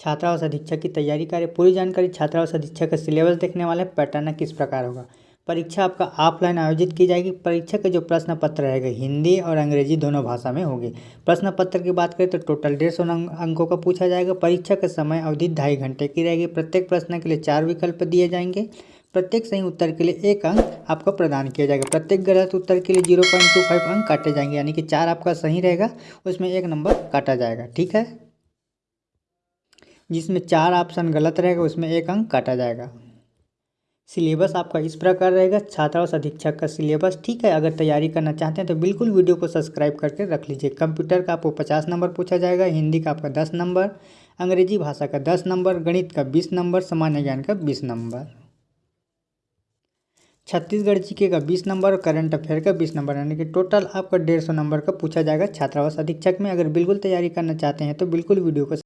छात्रावास अधीक्षक की तैयारी करें। पूरी जानकारी छात्रावास अधीक्षक का सिलेबस देखने वाले पैटर्न किस प्रकार होगा। परीक्षा आपका ऑफलाइन आयोजित की जाएगी। परीक्षा के जो प्रश्न पत्र रहेगा, हिंदी और अंग्रेज़ी दोनों भाषा में होगी। प्रश्न पत्र की बात करें तो टोटल डेढ़ सौ अंकों का पूछा जाएगा। परीक्षा का समय अवधि ढाई घंटे की रहेगी। प्रत्येक प्रश्न के लिए चार विकल्प दिए जाएँगे। प्रत्येक सही उत्तर के लिए एक अंक आपको प्रदान किया जाएगा। प्रत्येक गलत उत्तर के लिए ज़ीरो पॉइंट टू फाइव अंक काटे जाएँगे, यानी कि चार आपका सही रहेगा। उसमें एक नंबर काटा जाएगा। ठीक है? जिसमें चार ऑप्शन गलत रहेगा, उसमें एक अंक काटा जाएगा। सिलेबस आपका इस प्रकार रहेगा छात्रावास अधीक्षक का सिलेबस, ठीक है? अगर तैयारी करना चाहते हैं तो बिल्कुल वीडियो को सब्सक्राइब करके रख लीजिए। कंप्यूटर का आपको पचास नंबर पूछा जाएगा, हिंदी का आपका दस नंबर, अंग्रेज़ी भाषा का दस नंबर, गणित का बीस नंबर, सामान्य ज्ञान का बीस नंबर। छत्तीसगढ़ जीके का बीस नंबर और करंट अफेयर का बीस नंबर, यानी कि टोटल आपका डेढ़ सौ नंबर का पूछा जाएगा छात्रावास अधीक्षक में। अगर बिल्कुल तैयारी करना चाहते हैं तो बिल्कुल वीडियो को